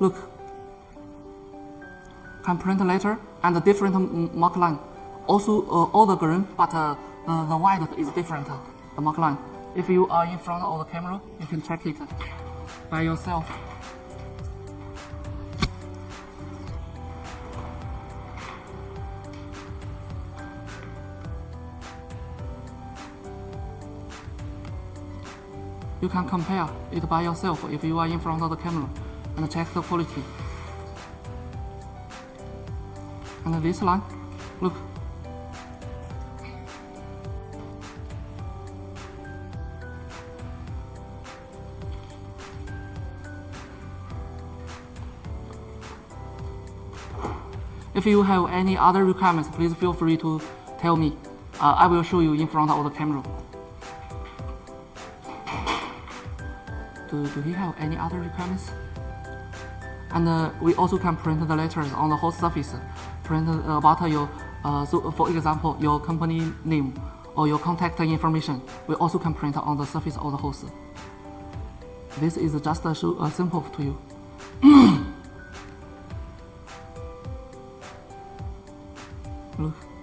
Look, can print letter and a different mark line. Also, uh, all the green, but uh, uh, the white is different, the mark line. If you are in front of the camera, you can check it by yourself. You can compare it by yourself if you are in front of the camera and check the quality. And this line, look. If you have any other requirements, please feel free to tell me. Uh, I will show you in front of the camera. do, do he have any other requirements? And uh, we also can print the letters on the whole surface. Print uh, about uh, your, uh, so uh, for example, your company name or your contact information. We also can print on the surface of the host. This is just a, show, a sample to you. Look.